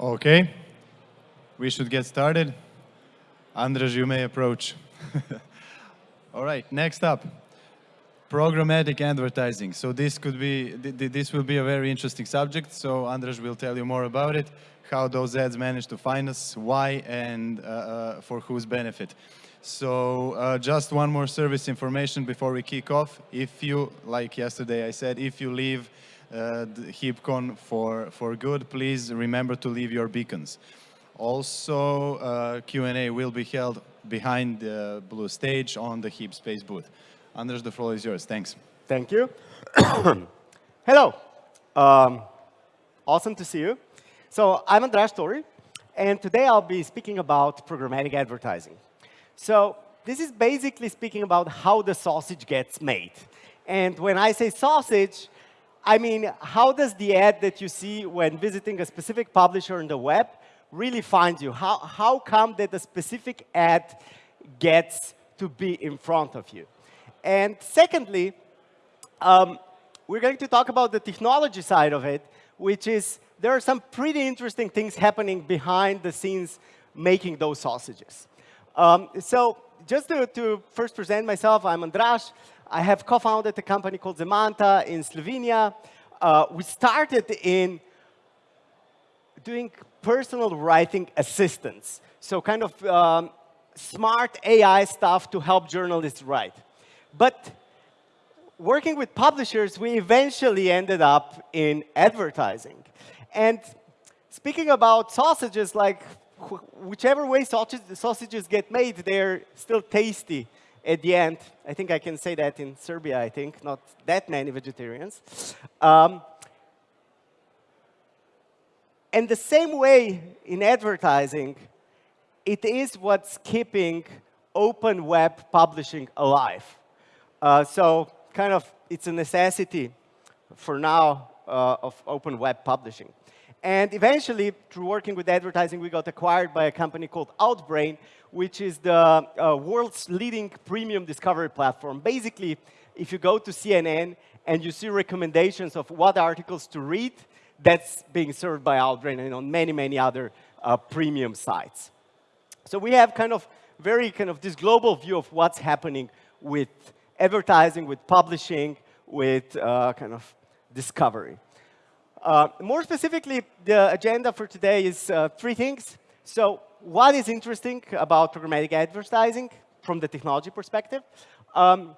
Okay, we should get started. Andrej, you may approach. All right, next up, programmatic advertising. So this could be, this will be a very interesting subject. So Andrej will tell you more about it, how those ads manage to find us, why, and uh, uh, for whose benefit. So uh, just one more service information before we kick off. If you, like yesterday I said, if you leave uh, HeapCon for, for good, please remember to leave your beacons. Also, uh, Q&A will be held behind the blue stage on the Heap Space booth. Anders, the floor is yours. Thanks. Thank you. Hello. Um, awesome to see you. So I'm Andras Tori, and today I'll be speaking about programmatic advertising. So this is basically speaking about how the sausage gets made. And when I say sausage, I mean, how does the ad that you see when visiting a specific publisher on the web really find you? How, how come that a specific ad gets to be in front of you? And secondly, um, we're going to talk about the technology side of it, which is there are some pretty interesting things happening behind the scenes making those sausages. Um, so just to, to, first present myself, I'm Andras. I have co-founded a company called Zemanta in Slovenia. Uh, we started in doing personal writing assistance, so kind of um, smart AI stuff to help journalists write. But working with publishers, we eventually ended up in advertising. And speaking about sausages, like whichever way sausages get made, they're still tasty at the end. I think I can say that in Serbia, I think, not that many vegetarians. Um, and the same way in advertising, it is what's keeping open web publishing alive. Uh, so kind of it's a necessity for now uh, of open web publishing. And eventually, through working with advertising, we got acquired by a company called Outbrain, which is the uh, world's leading premium discovery platform. Basically, if you go to CNN and you see recommendations of what articles to read, that's being served by Outbrain and on many, many other uh, premium sites. So we have kind of very kind of this global view of what's happening with advertising, with publishing, with uh, kind of discovery. Uh, more specifically, the agenda for today is uh, three things. So what is interesting about programmatic advertising from the technology perspective? Um,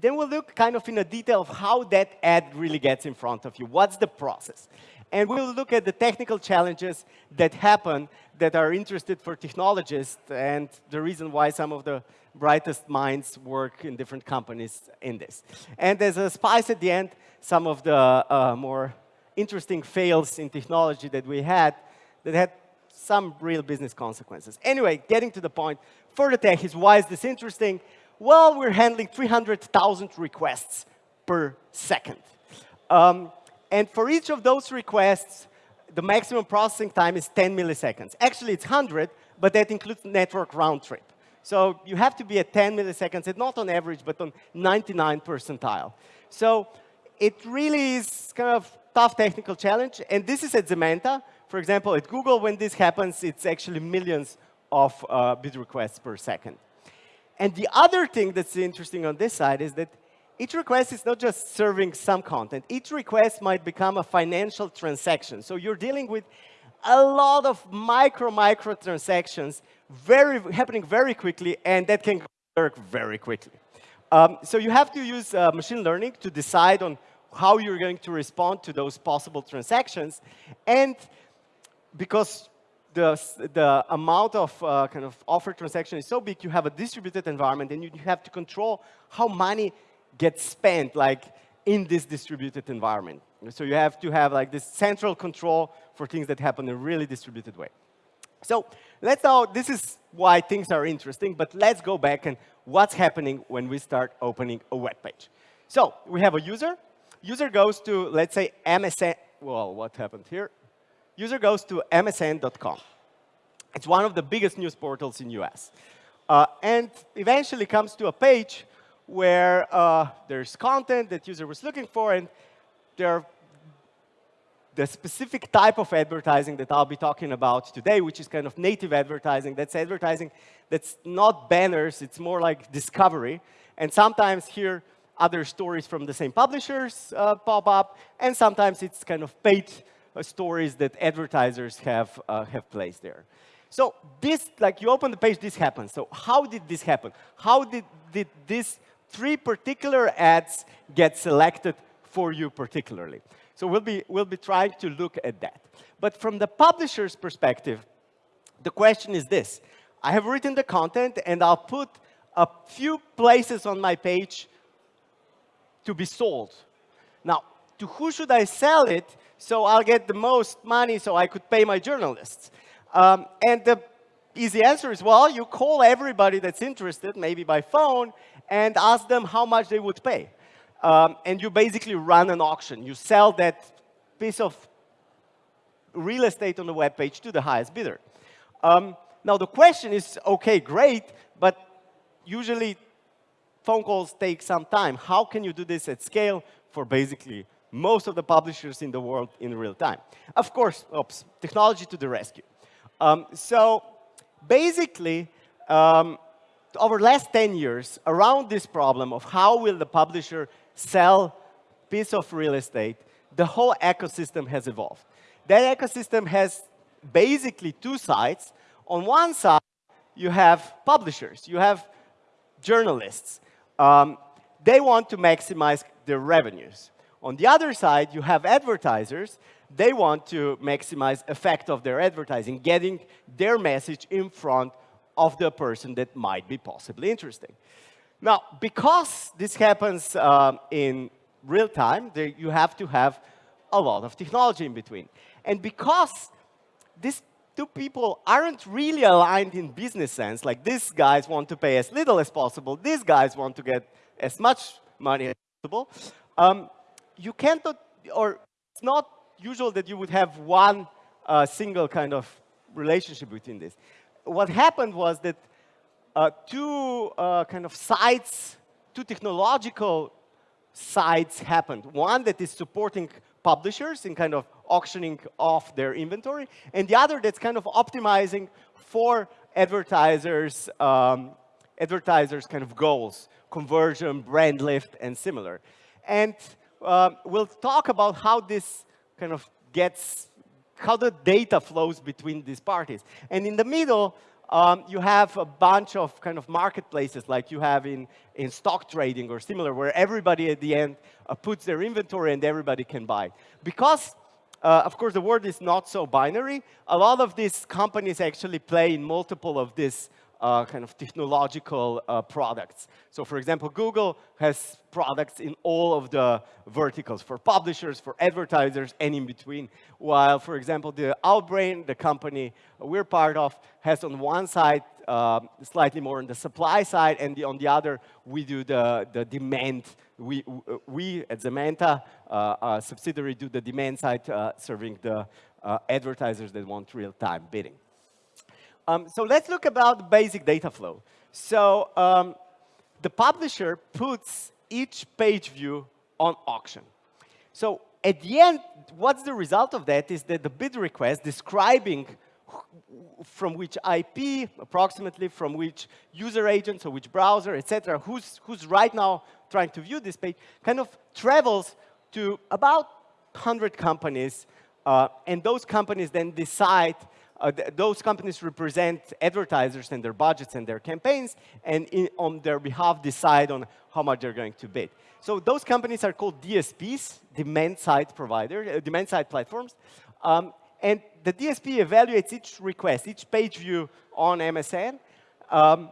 then we'll look kind of in a detail of how that ad really gets in front of you. What's the process? And we'll look at the technical challenges that happen that are interested for technologists and the reason why some of the brightest minds work in different companies in this. And as a spice at the end, some of the uh, more interesting fails in technology that we had that had some real business consequences. Anyway, getting to the point, for the tech is why is this interesting? Well, we're handling 300,000 requests per second. Um, and for each of those requests, the maximum processing time is 10 milliseconds. Actually, it's 100, but that includes network round trip. So you have to be at 10 milliseconds, not on average, but on 99 percentile. So it really is kind of tough technical challenge. And this is at Zemanta. For example, at Google, when this happens, it's actually millions of uh, bid requests per second. And the other thing that's interesting on this side is that each request is not just serving some content. Each request might become a financial transaction. So you're dealing with a lot of micro, micro transactions very, happening very quickly, and that can work very quickly. Um, so you have to use uh, machine learning to decide on how you're going to respond to those possible transactions. And because the, the amount of uh, kind of offer transaction is so big, you have a distributed environment, and you have to control how money gets spent, like in this distributed environment. So you have to have like this central control for things that happen in a really distributed way. So let's now, this is why things are interesting, but let's go back and what's happening when we start opening a web page. So we have a user, user goes to, let's say, MSN. Well, what happened here? User goes to msn.com. It's one of the biggest news portals in US. Uh, and eventually comes to a page where uh, there's content that user was looking for, and there are the specific type of advertising that I'll be talking about today, which is kind of native advertising. That's advertising that's not banners, it's more like discovery. And sometimes here, other stories from the same publishers uh, pop up, and sometimes it's kind of paid uh, stories that advertisers have, uh, have placed there. So this, like you open the page, this happens. So how did this happen? How did, did these three particular ads get selected for you particularly? So we'll be, we'll be trying to look at that. But from the publisher's perspective, the question is this. I have written the content, and I'll put a few places on my page to be sold. Now, to who should I sell it so I'll get the most money so I could pay my journalists? Um, and the easy answer is, well, you call everybody that's interested, maybe by phone, and ask them how much they would pay. Um, and you basically run an auction. You sell that piece of real estate on the web page to the highest bidder. Um, now, the question is, OK, great, but usually phone calls take some time. How can you do this at scale for basically most of the publishers in the world in real time? Of course, oops, technology to the rescue. Um, so basically, um, over the last 10 years, around this problem of how will the publisher sell piece of real estate, the whole ecosystem has evolved. That ecosystem has basically two sides. On one side, you have publishers. You have journalists. Um, they want to maximize their revenues. On the other side, you have advertisers. They want to maximize effect of their advertising, getting their message in front of the person that might be possibly interesting. Now, because this happens um, in real time, you have to have a lot of technology in between. And because these two people aren't really aligned in business sense, like these guys want to pay as little as possible, these guys want to get as much money as possible, um, you can't, or it's not usual that you would have one uh, single kind of relationship between this. What happened was that uh, two uh, kind of sides, two technological sides happened. One that is supporting publishers in kind of auctioning off their inventory, and the other that's kind of optimizing for advertisers, um, advertisers kind of goals, conversion, brand lift, and similar. And um, we'll talk about how this kind of gets, how the data flows between these parties. And in the middle, um, you have a bunch of kind of marketplaces like you have in, in stock trading or similar, where everybody at the end uh, puts their inventory and everybody can buy. Because, uh, of course, the world is not so binary, a lot of these companies actually play in multiple of these uh, kind of technological uh, products. So for example, Google has products in all of the verticals for publishers, for advertisers, and in between. While, for example, the Outbrain, the company we're part of, has on one side uh, slightly more on the supply side, and the, on the other, we do the, the demand. We, we at Zemanta, uh, subsidiary, do the demand side, uh, serving the uh, advertisers that want real-time bidding. Um, so let's look about basic data flow. So um, the publisher puts each page view on auction. So at the end, what's the result of that is that the bid request describing from which IP, approximately from which user agent, so which browser, etc., who's, who's right now trying to view this page, kind of travels to about 100 companies, uh, and those companies then decide uh, th those companies represent advertisers and their budgets and their campaigns, and in, on their behalf decide on how much they're going to bid. So those companies are called DSPs, demand-side provider, uh, demand-side platforms. Um, and the DSP evaluates each request, each page view on MSN, um,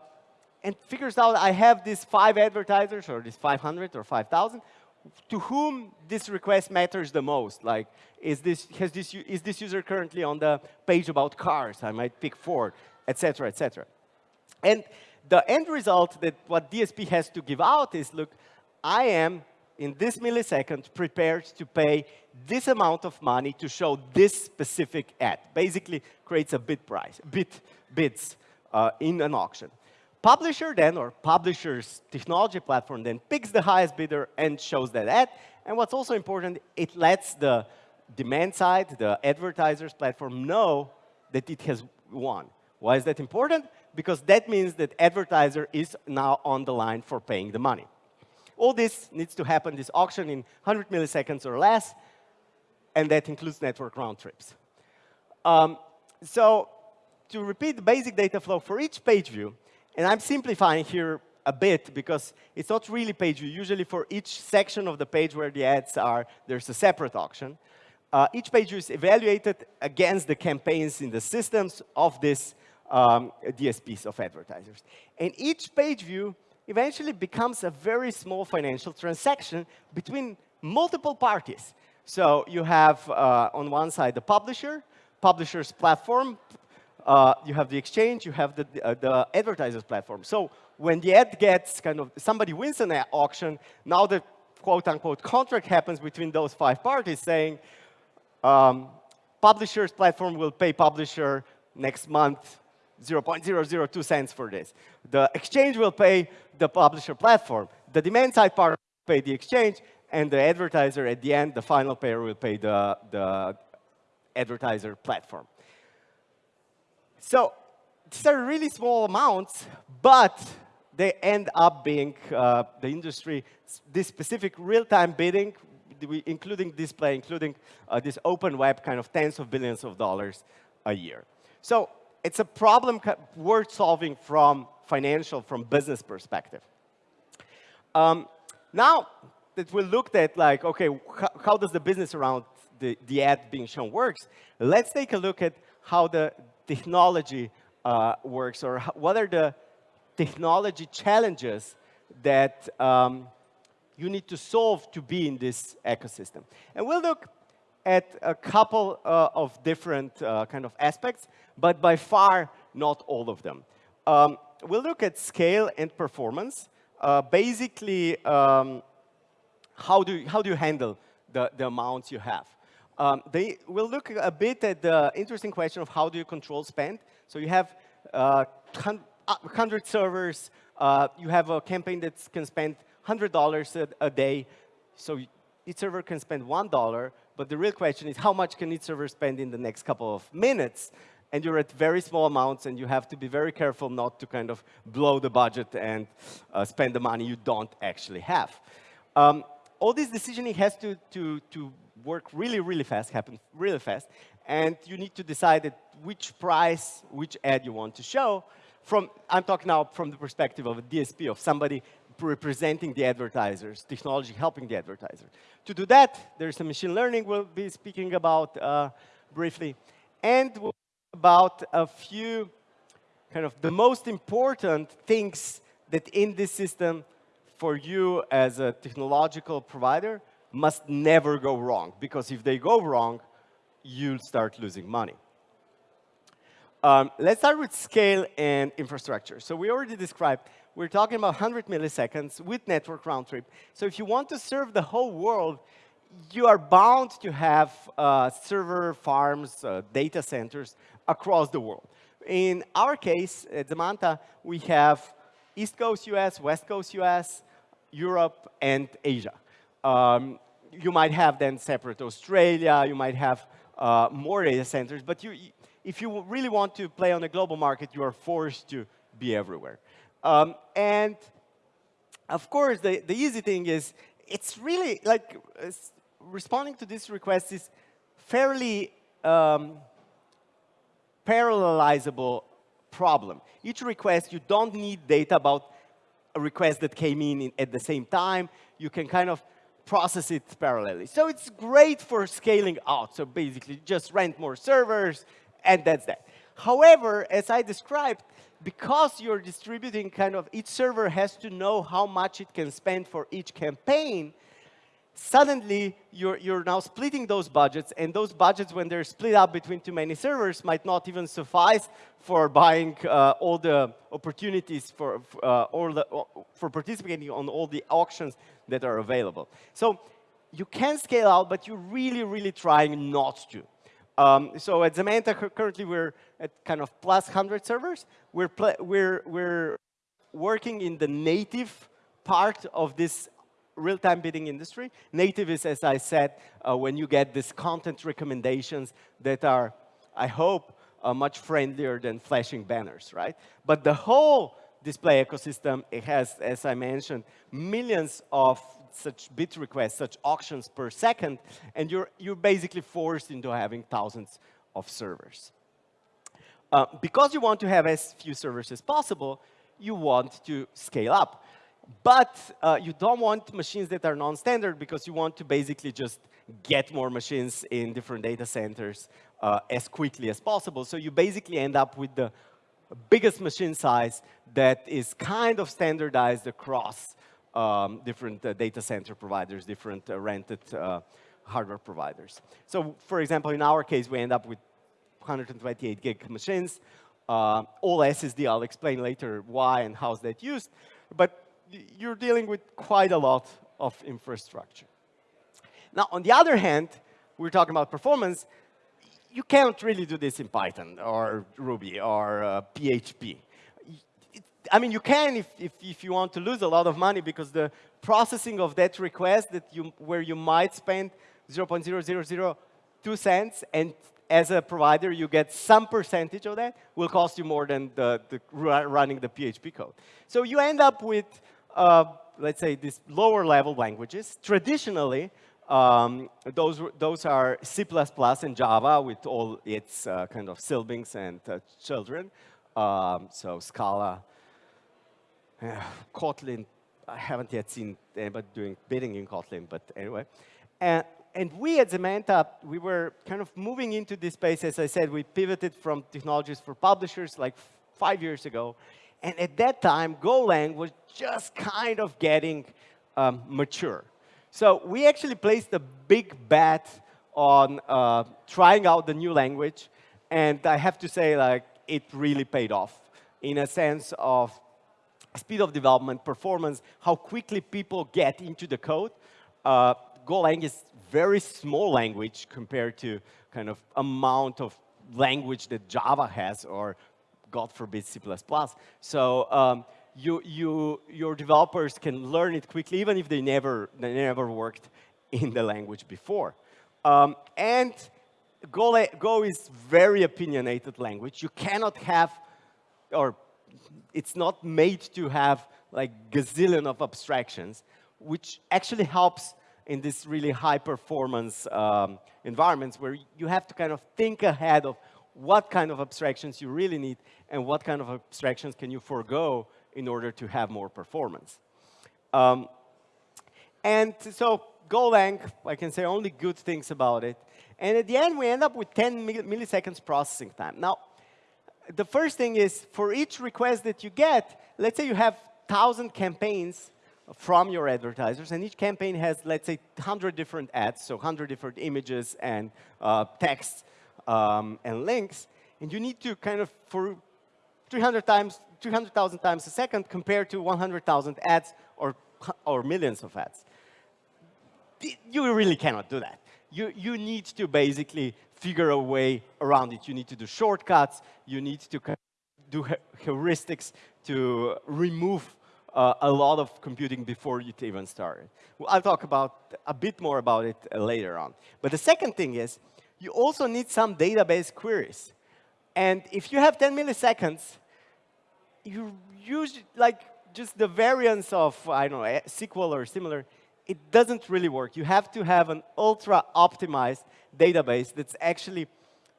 and figures out I have these five advertisers, or these 500 or 5,000, to whom this request matters the most. Like, is this, has this, is this user currently on the page about cars? I might pick Ford, et cetera, et cetera. And the end result that what DSP has to give out is, look, I am, in this millisecond, prepared to pay this amount of money to show this specific ad. Basically, creates a bid price, bid, bids uh, in an auction. Publisher then, or publisher's technology platform then picks the highest bidder and shows that ad. And what's also important, it lets the demand side, the advertisers platform, know that it has won. Why is that important? Because that means that advertiser is now on the line for paying the money. All this needs to happen, this auction, in 100 milliseconds or less, and that includes network round trips. Um, so to repeat the basic data flow for each page view, and I'm simplifying here a bit because it's not really page view. Usually for each section of the page where the ads are, there's a separate auction. Uh, each page view is evaluated against the campaigns in the systems of this um, DSPs of advertisers. And each page view eventually becomes a very small financial transaction between multiple parties. So you have uh, on one side the publisher, publisher's platform, uh, you have the exchange, you have the, uh, the advertiser's platform. So when the ad gets kind of, somebody wins an auction, now the quote unquote contract happens between those five parties saying, um, publisher's platform will pay publisher next month 0.002 cents for this. The exchange will pay the publisher platform. The demand side part will pay the exchange, and the advertiser at the end, the final payer will pay the, the advertiser platform. So these are really small amounts, but they end up being uh, the industry, this specific real-time bidding, including display, including uh, this open web kind of tens of billions of dollars a year. So it's a problem worth solving from financial, from business perspective. Um, now that we looked at like, okay, how does the business around the, the ad being shown works, let's take a look at how the technology uh, works or what are the technology challenges that um, you need to solve to be in this ecosystem. And we'll look at a couple uh, of different uh, kind of aspects, but by far not all of them. Um, we'll look at scale and performance. Uh, basically, um, how, do you, how do you handle the, the amounts you have? Um, they will look a bit at the interesting question of how do you control spend. So you have uh, 100 servers. Uh, you have a campaign that can spend $100 a, a day. So each server can spend $1, but the real question is how much can each server spend in the next couple of minutes? And you're at very small amounts, and you have to be very careful not to kind of blow the budget and uh, spend the money you don't actually have. Um, all this decisioning has to, to, to work really, really fast, happen really fast, and you need to decide which price, which ad you want to show. From, I'm talking now from the perspective of a DSP, of somebody representing the advertisers, technology helping the advertiser. To do that, there's a machine learning we'll be speaking about uh, briefly, and we'll about a few kind of the most important things that in this system for you as a technological provider must never go wrong. Because if they go wrong, you'll start losing money. Um, let's start with scale and infrastructure. So we already described, we're talking about 100 milliseconds with network round trip. So if you want to serve the whole world, you are bound to have uh, server farms, uh, data centers across the world. In our case, at Zemanta, we have East Coast US, West Coast US, Europe, and Asia. Um, you might have then separate Australia, you might have uh, more data centers, but you, if you really want to play on a global market, you are forced to be everywhere. Um, and of course, the, the easy thing is, it's really like responding to this request is fairly um, parallelizable problem. Each request, you don't need data about a request that came in, in at the same time. You can kind of process it parallelly. So it's great for scaling out. So basically, just rent more servers, and that's that. However, as I described, because you're distributing kind of each server has to know how much it can spend for each campaign, suddenly you're, you're now splitting those budgets, and those budgets, when they're split up between too many servers, might not even suffice for buying uh, all the opportunities for, uh, all the, for participating on all the auctions that are available. So you can scale out, but you're really, really trying not to. Um, so at Zemanta, currently we're at kind of plus 100 servers. We're, we're, we're working in the native part of this real-time bidding industry. Native is, as I said, uh, when you get these content recommendations that are, I hope, uh, much friendlier than flashing banners, right? But the whole display ecosystem, it has, as I mentioned, millions of such bid requests, such auctions per second, and you're, you're basically forced into having thousands of servers. Uh, because you want to have as few servers as possible, you want to scale up. But uh, you don't want machines that are non-standard because you want to basically just get more machines in different data centers uh, as quickly as possible. So you basically end up with the biggest machine size that is kind of standardized across um, different uh, data center providers, different uh, rented uh, hardware providers. So for example, in our case, we end up with 128 gig machines. Uh, all SSD, I'll explain later why and how's that used. But you're dealing with quite a lot of infrastructure. Now, on the other hand, we're talking about performance. You can't really do this in Python or Ruby or uh, PHP. I mean, you can if, if, if, you want to lose a lot of money because the processing of that request that you, where you might spend 0.0002 cents and as a provider you get some percentage of that will cost you more than the, the running the PHP code. So you end up with, uh, let's say, these lower level languages. Traditionally, um, those, those are C++ and Java with all its uh, kind of siblings and uh, children. Um, so Scala, Kotlin, I haven't yet seen anybody doing bidding in Kotlin, but anyway. And, and we at Zemanta, we were kind of moving into this space. As I said, we pivoted from technologies for publishers like five years ago. And at that time, Golang was just kind of getting um, mature. So we actually placed a big bet on uh, trying out the new language. And I have to say, like, it really paid off in a sense of speed of development, performance, how quickly people get into the code. Uh, Golang is very small language compared to kind of amount of language that Java has or God forbid C++. So um, you, you, your developers can learn it quickly even if they never, they never worked in the language before. Um, and Go, Go is very opinionated language. You cannot have, or it's not made to have like gazillion of abstractions, which actually helps in this really high performance um, environments where you have to kind of think ahead of what kind of abstractions you really need and what kind of abstractions can you forego in order to have more performance. Um, and so Golang, I can say only good things about it. And at the end, we end up with 10 milliseconds processing time. Now, the first thing is for each request that you get, let's say you have 1,000 campaigns from your advertisers, and each campaign has, let's say, 100 different ads, so 100 different images and uh, text um, and links, and you need to kind of, for 300 times, 300,000 times a second compared to 100,000 ads or, or millions of ads. You really cannot do that. You, you need to basically figure a way around it. You need to do shortcuts. You need to do heuristics to remove uh, a lot of computing before you even start. Well, I'll talk about a bit more about it later on. But the second thing is, you also need some database queries. And if you have 10 milliseconds, you use like just the variance of, I don't know, SQL or similar, it doesn't really work. You have to have an ultra optimized database that's actually,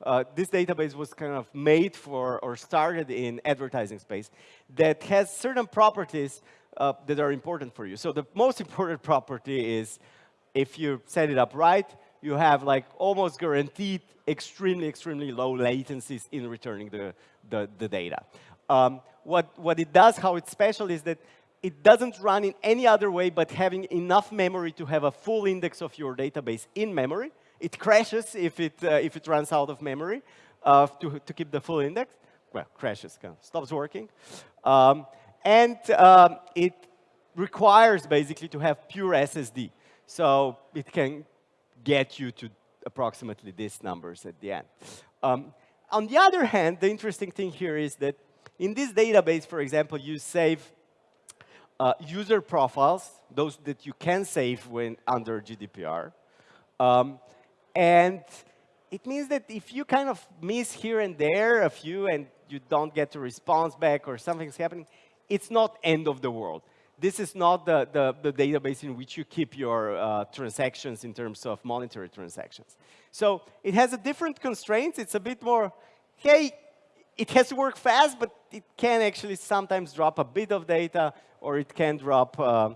uh, this database was kind of made for or started in advertising space that has certain properties uh, that are important for you. So the most important property is if you set it up right, you have like almost guaranteed extremely, extremely low latencies in returning the, the, the data. Um, what, what it does, how it's special, is that it doesn't run in any other way but having enough memory to have a full index of your database in memory. It crashes if it, uh, if it runs out of memory uh, to, to keep the full index. Well, crashes, kind of stops working. Um, and um, it requires basically to have pure SSD. So it can get you to approximately these numbers at the end. Um, on the other hand, the interesting thing here is that in this database, for example, you save uh, user profiles, those that you can save when under GDPR. Um, and it means that if you kind of miss here and there a few and you don't get a response back or something's happening, it's not end of the world. This is not the, the, the database in which you keep your uh, transactions in terms of monetary transactions. So it has a different constraints. It's a bit more, hey, it has to work fast, but it can actually sometimes drop a bit of data, or it can drop uh,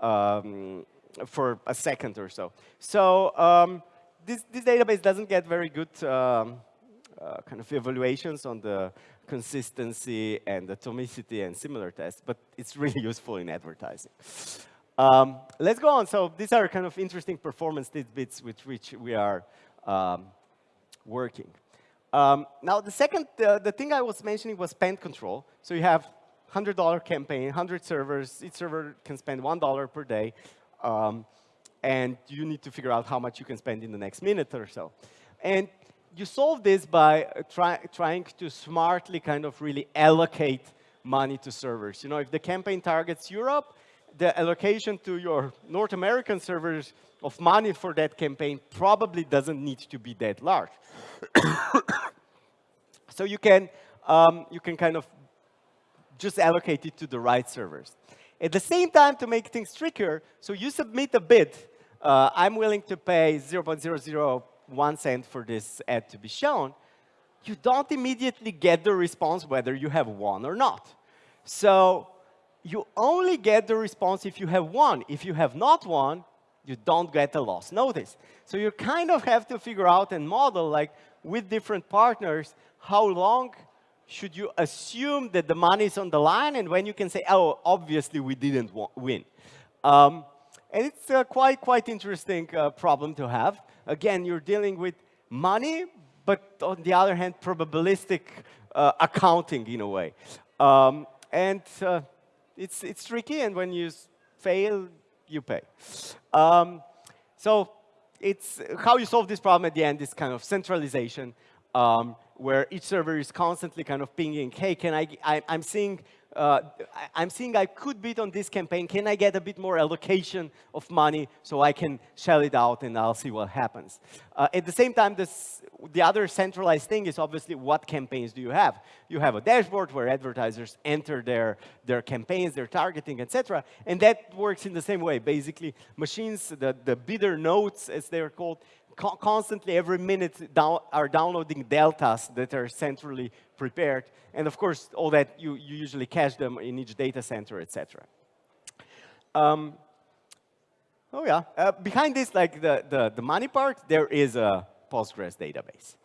um, for a second or so. So um, this, this database doesn't get very good um, uh, kind of evaluations on the consistency and atomicity and similar tests, but it's really useful in advertising. Um, let's go on. So these are kind of interesting performance tidbits with which we are um, working. Um, now, the second, uh, the thing I was mentioning was spend control. So you have $100 campaign, 100 servers. Each server can spend $1 per day. Um, and you need to figure out how much you can spend in the next minute or so. And you solve this by try, trying to smartly kind of really allocate money to servers. You know, if the campaign targets Europe, the allocation to your North American servers of money for that campaign probably doesn't need to be that large. So you can, um, you can kind of just allocate it to the right servers. At the same time, to make things trickier, so you submit a bid. Uh, I'm willing to pay 0.001 cent for this ad to be shown. You don't immediately get the response whether you have won or not. So you only get the response if you have won. If you have not won, you don't get a loss notice. So you kind of have to figure out and model, like, with different partners, how long should you assume that the money is on the line and when you can say, oh, obviously we didn't win. Um, and it's a quite, quite interesting uh, problem to have. Again, you're dealing with money, but on the other hand, probabilistic uh, accounting in a way. Um, and uh, it's, it's tricky, and when you fail, you pay. Um, so it's how you solve this problem at the end is kind of centralization, um, where each server is constantly kind of pinging, hey, can I, I I'm seeing uh, I'm seeing I could bid on this campaign. Can I get a bit more allocation of money so I can shell it out and I'll see what happens? Uh, at the same time, this, the other centralized thing is obviously what campaigns do you have? You have a dashboard where advertisers enter their, their campaigns, their targeting, etc. And that works in the same way. Basically, machines, the, the bidder nodes, as they're called, constantly every minute down, are downloading deltas that are centrally prepared. And of course, all that, you, you usually cache them in each data center, etc. Um, oh yeah, uh, behind this, like the, the, the money part, there is a Postgres database.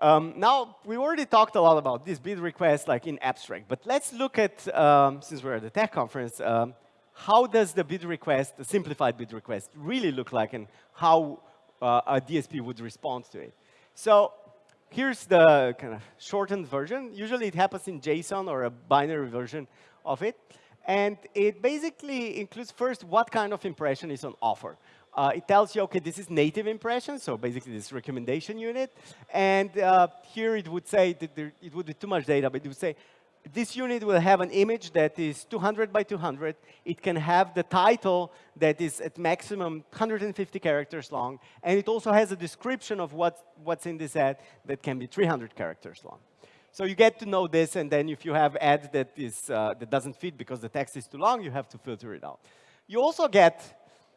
Um, now, we already talked a lot about this bid request like in abstract, but let's look at, um, since we're at the tech conference, um, how does the bid request, the simplified bid request, really look like and how uh, a DSP would respond to it. So here's the kind of shortened version. Usually it happens in JSON or a binary version of it. And it basically includes first what kind of impression is on offer. Uh, it tells you, OK, this is native impression, so basically this recommendation unit. And uh, here it would say that there, it would be too much data, but it would say, this unit will have an image that is 200 by 200. It can have the title that is at maximum 150 characters long. And it also has a description of what, what's in this ad that can be 300 characters long. So you get to know this, and then if you have ad that, is, uh, that doesn't fit because the text is too long, you have to filter it out. You also get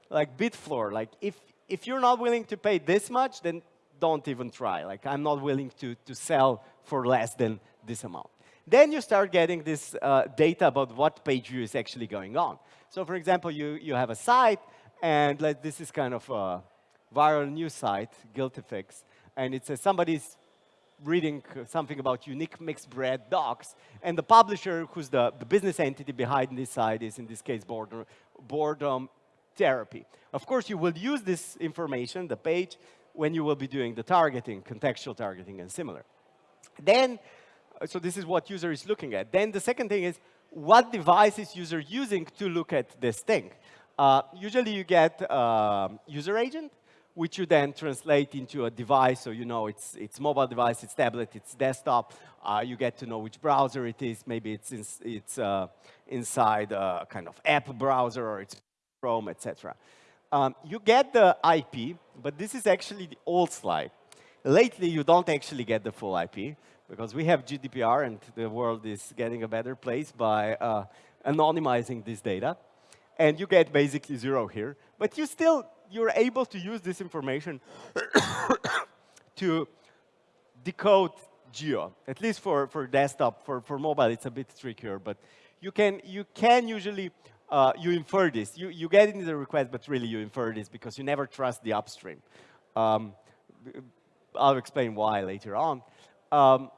like bid floor. Like if, if you're not willing to pay this much, then don't even try. Like I'm not willing to, to sell for less than this amount. Then you start getting this uh, data about what page view is actually going on. So for example, you, you have a site, and like, this is kind of a viral news site, Guilty Fix, and it says somebody's reading something about unique mixed breed dogs, and the publisher, who's the, the business entity behind this site, is in this case boredom, boredom therapy. Of course, you will use this information, the page, when you will be doing the targeting, contextual targeting, and similar. Then so this is what user is looking at. Then the second thing is, what device is user using to look at this thing? Uh, usually you get uh, user agent, which you then translate into a device. So you know it's, it's mobile device, it's tablet, it's desktop. Uh, you get to know which browser it is. Maybe it's, in, it's uh, inside a kind of app browser or it's Chrome, etc. Um, you get the IP, but this is actually the old slide. Lately, you don't actually get the full IP because we have GDPR and the world is getting a better place by uh, anonymizing this data. And you get basically zero here. But you still you're able to use this information to decode geo, at least for, for desktop. For, for mobile, it's a bit trickier, but you can, you can usually, uh, you infer this. You, you get into the request, but really you infer this because you never trust the upstream. Um, I'll explain why later on. Um,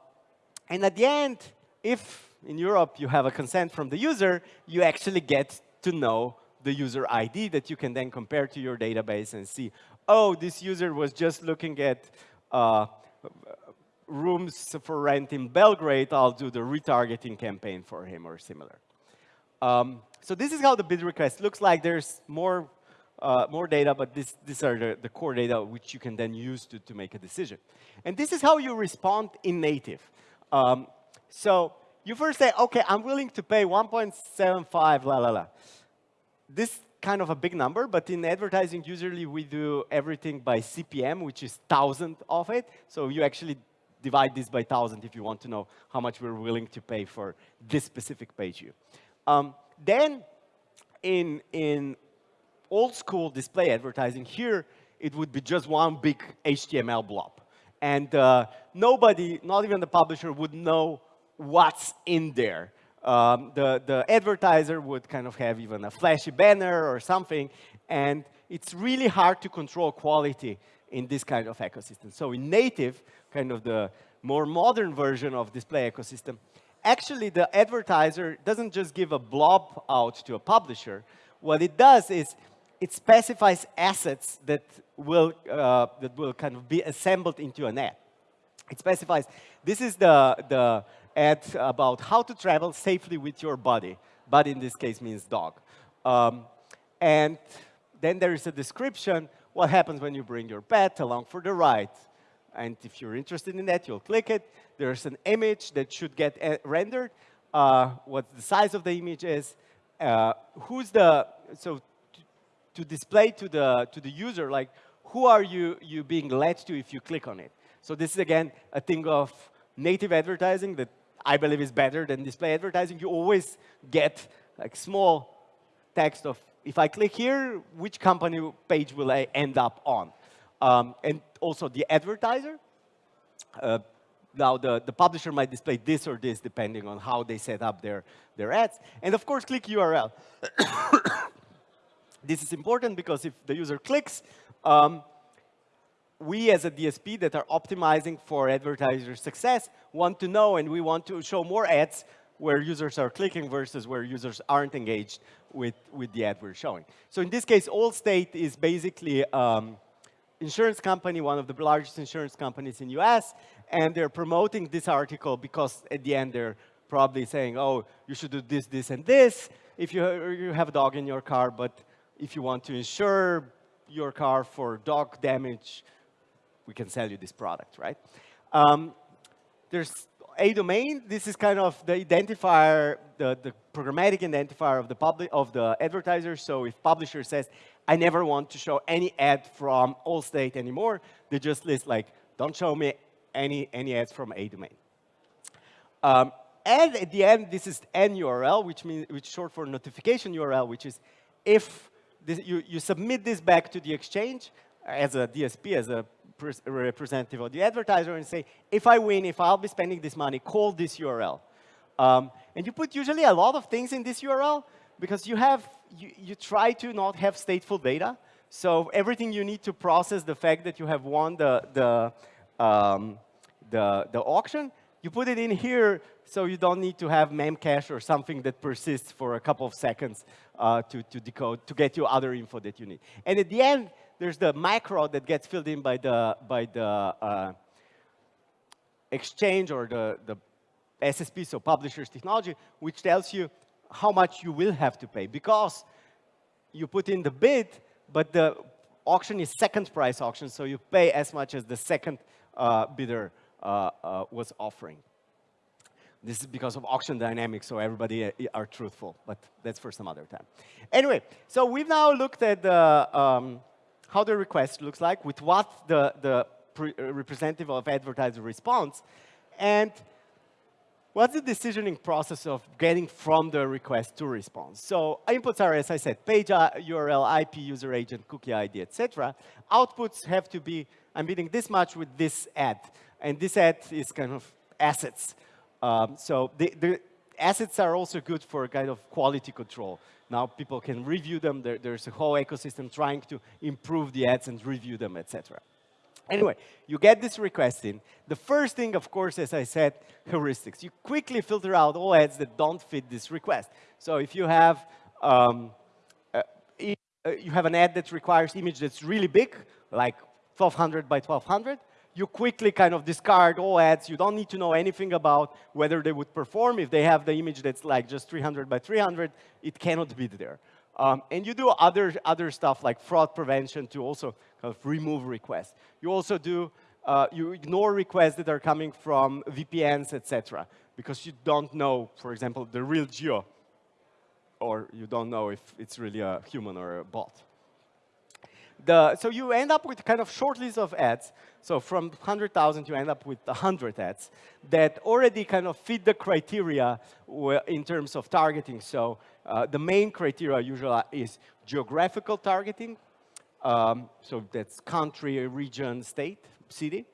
and at the end, if in Europe you have a consent from the user, you actually get to know the user ID that you can then compare to your database and see, oh, this user was just looking at uh, rooms for rent in Belgrade, I'll do the retargeting campaign for him or similar. Um, so this is how the bid request looks like. There's more, uh, more data, but this, these are the, the core data which you can then use to, to make a decision. And this is how you respond in native. Um, so you first say, OK, I'm willing to pay 1.75 la la la this kind of a big number, but in advertising, usually we do everything by CPM, which is 1,000 of it. So you actually divide this by 1,000 if you want to know how much we're willing to pay for this specific page view. Um, then in, in old school display advertising, here it would be just one big HTML blob. And uh, nobody, not even the publisher, would know what's in there um, the, the advertiser would kind of have even a flashy banner or something, and it's really hard to control quality in this kind of ecosystem. So in native, kind of the more modern version of display ecosystem, actually the advertiser doesn't just give a blob out to a publisher. What it does is it specifies assets that will, uh, that will kind of be assembled into an ad. It specifies, this is the, the ad about how to travel safely with your body. Body in this case means dog. Um, and then there is a description, what happens when you bring your pet along for the ride. And if you're interested in that, you'll click it. There's an image that should get uh, rendered, uh, what the size of the image is, uh, who's the, so to display to the, to the user, like, who are you, you being led to if you click on it? So this is, again, a thing of native advertising that I believe is better than display advertising. You always get like small text of, if I click here, which company page will I end up on? Um, and also the advertiser. Uh, now, the, the publisher might display this or this, depending on how they set up their, their ads. And of course, click URL. this is important because if the user clicks, um, we as a DSP that are optimizing for advertiser success want to know and we want to show more ads where users are clicking versus where users aren't engaged with, with the ad we're showing. So in this case, Allstate is basically um, insurance company, one of the largest insurance companies in US, and they're promoting this article because at the end they're probably saying, oh, you should do this, this, and this if you, you have a dog in your car, but if you want to insure your car for dog damage, we can sell you this product, right? Um, there's a domain. This is kind of the identifier, the, the programmatic identifier of the public of the advertiser. So if publisher says, I never want to show any ad from Allstate anymore, they just list like, don't show me any, any ads from a domain. Um, and at the end, this is n URL, which means which is short for notification URL, which is if this, you, you submit this back to the exchange as a DSP, as a representative of the advertiser and say, if I win, if I'll be spending this money, call this URL. Um, and you put usually a lot of things in this URL because you have, you, you try to not have stateful data. So everything you need to process the fact that you have won the, the, um, the, the auction, you put it in here so you don't need to have memcache or something that persists for a couple of seconds uh, to, to decode, to get you other info that you need. And at the end, there's the macro that gets filled in by the, by the uh, exchange or the, the SSP, so publishers technology, which tells you how much you will have to pay because you put in the bid, but the auction is second price auction, so you pay as much as the second uh, bidder uh, uh, was offering. This is because of auction dynamics, so everybody uh, are truthful, but that's for some other time. Anyway, so we've now looked at the, um, how the request looks like, with what the, the uh, representative of advertiser responds, and what's the decisioning process of getting from the request to response? So inputs are, as I said, page URL, IP, user agent, cookie ID, etc. Outputs have to be, I'm bidding this much with this ad. And this ad is kind of assets. Um, so the, the, assets are also good for a kind of quality control. Now people can review them. There, there's a whole ecosystem trying to improve the ads and review them, etc. Anyway, you get this request in. The first thing, of course, as I said, heuristics. You quickly filter out all ads that don't fit this request. So if you have um, uh, uh you have an ad that requires image that's really big, like 1200 by 1200, you quickly kind of discard all ads. You don't need to know anything about whether they would perform. If they have the image that's like just 300 by 300, it cannot be there. Um, and you do other, other stuff like fraud prevention to also kind of remove requests. You also do, uh, you ignore requests that are coming from VPNs, etc. Because you don't know, for example, the real geo. Or you don't know if it's really a human or a bot. The, so you end up with kind of short list of ads. So from 100,000, you end up with 100 ads that already kind of fit the criteria in terms of targeting. So uh, the main criteria usually is geographical targeting. Um, so that's country, region, state, city.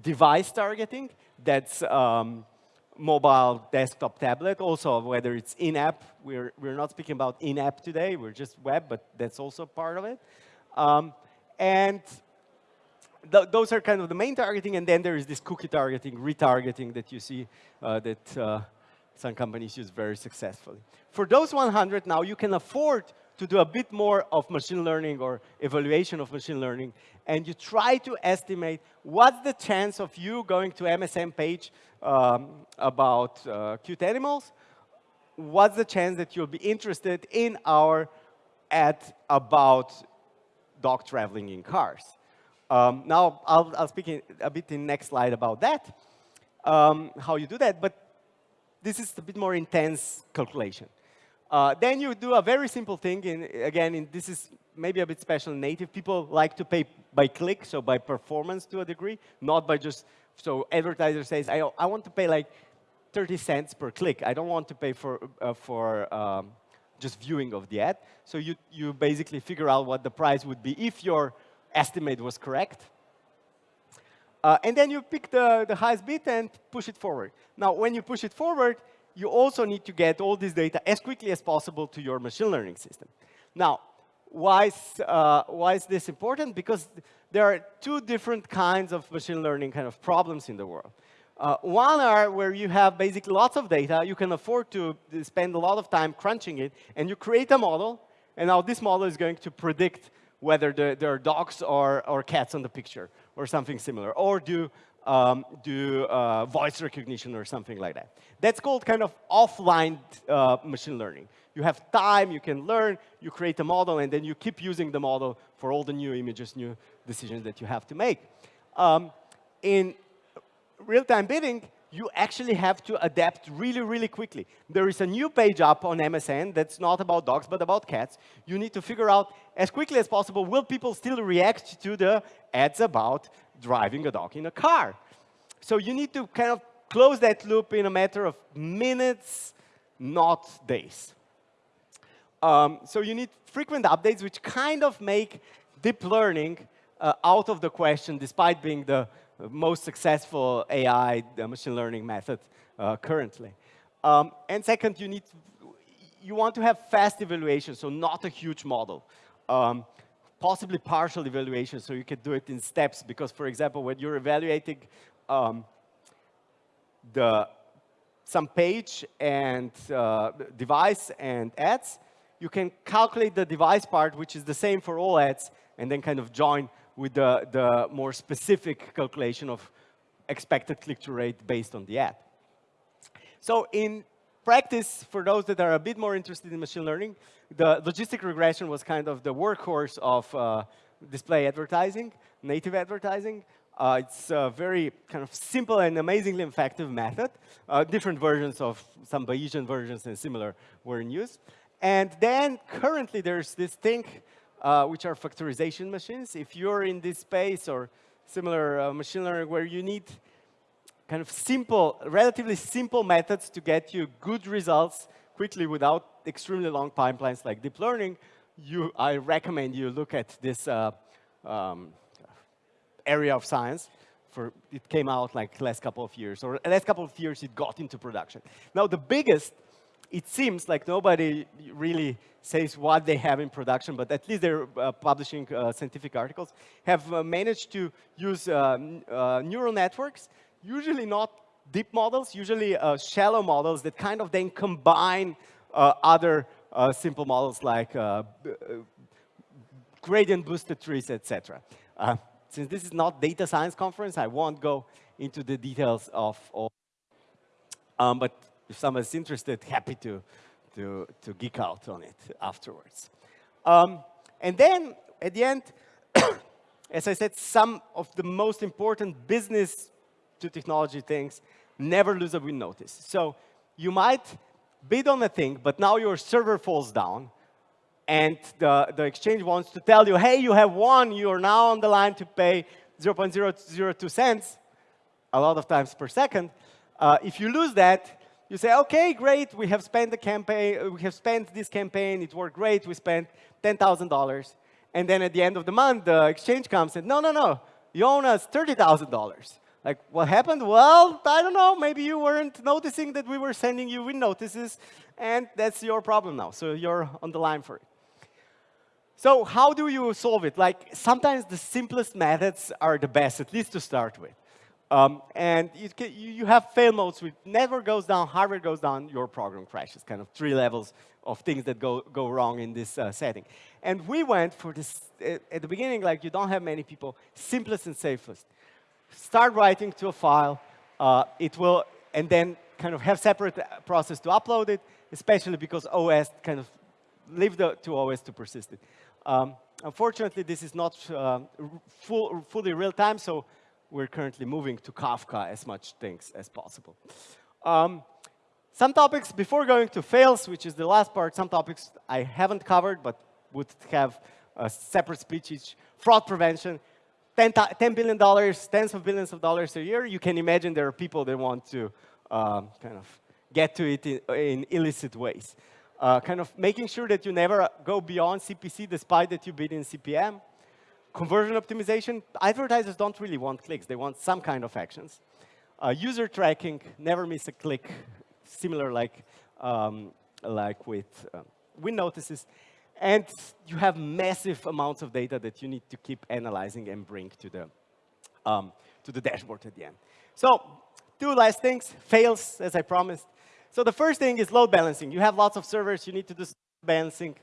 Device targeting, that's um, mobile, desktop, tablet. Also, whether it's in-app. We're, we're not speaking about in-app today. We're just web, but that's also part of it. Um, and th those are kind of the main targeting. And then there is this cookie targeting, retargeting that you see uh, that uh, some companies use very successfully. For those 100 now, you can afford to do a bit more of machine learning or evaluation of machine learning, and you try to estimate what's the chance of you going to MSN page um, about uh, cute animals, what's the chance that you'll be interested in our ad about dog traveling in cars. Um, now, I'll, I'll speak a bit in next slide about that, um, how you do that, but this is a bit more intense calculation. Uh, then you do a very simple thing. In, again, in, this is maybe a bit special native. People like to pay by click, so by performance to a degree, not by just, so advertiser says, I, I want to pay like 30 cents per click. I don't want to pay for, uh, for um, just viewing of the ad. So you, you basically figure out what the price would be if your estimate was correct. Uh, and then you pick the, the highest bid and push it forward. Now, when you push it forward, you also need to get all this data as quickly as possible to your machine learning system. Now, why is, uh, why is this important? Because there are two different kinds of machine learning kind of problems in the world. Uh, one are where you have basically lots of data, you can afford to spend a lot of time crunching it, and you create a model, and now this model is going to predict whether the, there are dogs or, or cats on the picture, or something similar, or do, um, do uh, voice recognition or something like that. That's called kind of offline uh, machine learning. You have time, you can learn, you create a model, and then you keep using the model for all the new images, new decisions that you have to make. Um, in real-time bidding, you actually have to adapt really, really quickly. There is a new page up on MSN that's not about dogs, but about cats. You need to figure out as quickly as possible, will people still react to the ads about driving a dog in a car? So you need to kind of close that loop in a matter of minutes, not days. Um, so you need frequent updates, which kind of make deep learning uh, out of the question, despite being the most successful AI machine learning method uh, currently. Um, and second, you need you want to have fast evaluation, so not a huge model. Um, possibly partial evaluation, so you can do it in steps. Because, for example, when you're evaluating um, the some page and uh, device and ads, you can calculate the device part, which is the same for all ads, and then kind of join with the, the more specific calculation of expected click-through rate based on the ad. So in practice, for those that are a bit more interested in machine learning, the logistic regression was kind of the workhorse of uh, display advertising, native advertising. Uh, it's a very kind of simple and amazingly effective method. Uh, different versions of some Bayesian versions and similar were in use. And then currently there's this thing, uh, which are factorization machines. If you're in this space or similar uh, machine learning where you need kind of simple, relatively simple methods to get you good results quickly without extremely long pipelines like deep learning, you, I recommend you look at this uh, um, area of science. For, it came out like last couple of years, or last couple of years it got into production. Now the biggest, it seems like nobody really says what they have in production, but at least they're uh, publishing uh, scientific articles, have uh, managed to use uh, uh, neural networks usually not deep models, usually uh, shallow models that kind of then combine other simple models like gradient boosted trees, etc. Since this is not data science conference, I won't go into the details of all. Um, but if someone's interested, happy to, to, to geek out on it afterwards. Um, and then at the end, as I said, some of the most important business to technology things, never lose a win notice. So you might bid on a thing, but now your server falls down, and the, the exchange wants to tell you, hey, you have won, you're now on the line to pay 0.002 cents, a lot of times per second. Uh, if you lose that, you say, okay, great, we have spent the campaign, we have spent this campaign, it worked great, we spent $10,000. And then at the end of the month, the exchange comes and, no, no, no, you owe us $30,000. Like, what happened? Well, I don't know. Maybe you weren't noticing that we were sending you win notices, and that's your problem now. So you're on the line for it. So how do you solve it? Like, sometimes the simplest methods are the best, at least to start with. Um, and you, you, have fail modes with never goes down, hardware goes down, your program crashes. Kind of three levels of things that go, go wrong in this uh, setting. And we went for this, at the beginning, like you don't have many people, simplest and safest start writing to a file. Uh, it will, and then kind of have separate process to upload it, especially because OS kind of leave the to OS to persist it. Um, unfortunately, this is not uh, full, fully real time, so we're currently moving to Kafka as much things as possible. Um, some topics, before going to fails, which is the last part, some topics I haven't covered, but would have a separate speech each. Fraud prevention, $10, billion, tens of billions of dollars a year, you can imagine there are people that want to um, kind of get to it in, in illicit ways. Uh, kind of making sure that you never go beyond CPC despite that you bid in CPM. Conversion optimization, advertisers don't really want clicks. They want some kind of actions. Uh, user tracking, never miss a click, similar like, um, like with uh, win notices. And you have massive amounts of data that you need to keep analyzing and bring to the, um, to the dashboard at the end. So two last things, fails, as I promised. So the first thing is load balancing. You have lots of servers, you need to do balancing.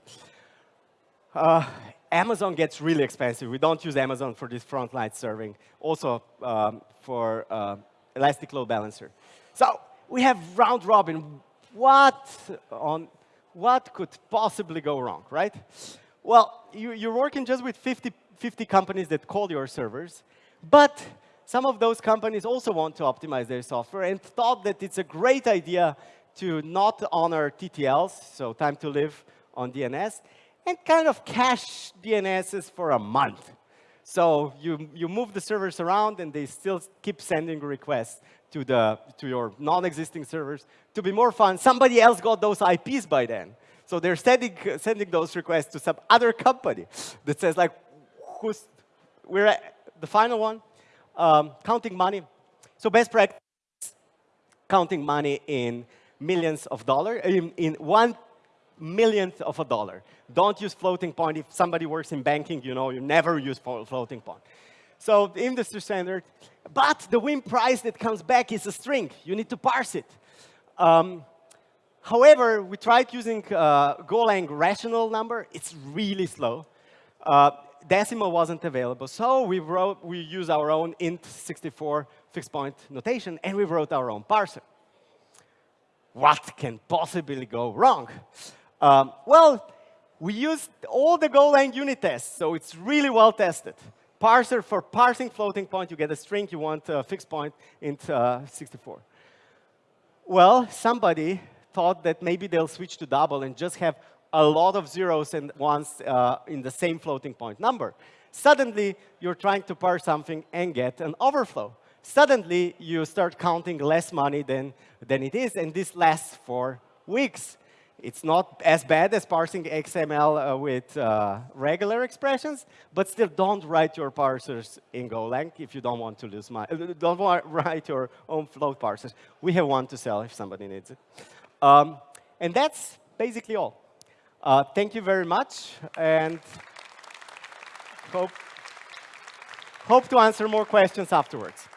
Uh, Amazon gets really expensive. We don't use Amazon for this frontline serving, also um, for uh, Elastic Load Balancer. So we have round robin. What on what could possibly go wrong, right? Well, you, are working just with 50, 50 companies that call your servers, but some of those companies also want to optimize their software and thought that it's a great idea to not honor TTLs, so time to live on DNS, and kind of cache DNSs for a month. So you, you move the servers around, and they still keep sending requests to, the, to your non-existing servers. To be more fun, somebody else got those IPs by then. So they're sending, sending those requests to some other company that says, like, who's, we're at the final one, um, counting money. So best practice, counting money in millions of dollars, in, in one millionth of a dollar. Don't use floating point. If somebody works in banking, you know you never use floating point. So the industry standard, but the win price that comes back is a string. You need to parse it. Um, however, we tried using uh, Golang rational number. It's really slow. Uh, decimal wasn't available, so we wrote we use our own int64 fixed point notation, and we wrote our own parser. What can possibly go wrong? Um, well, We used all the Golang unit tests, so it's really well tested. Parser for parsing floating point, you get a string, you want a fixed point in uh, 64. Well, somebody thought that maybe they'll switch to double and just have a lot of zeros and ones uh, in the same floating point number. Suddenly, you're trying to parse something and get an overflow. Suddenly, you start counting less money than, than it is, and this lasts for weeks. It's not as bad as parsing XML uh, with uh, regular expressions, but still don't write your parsers in Golang if you don't want to lose money. Uh, don't write your own float parsers. We have one to sell if somebody needs it. Um, and that's basically all. Uh, thank you very much, and hope, hope to answer more questions afterwards.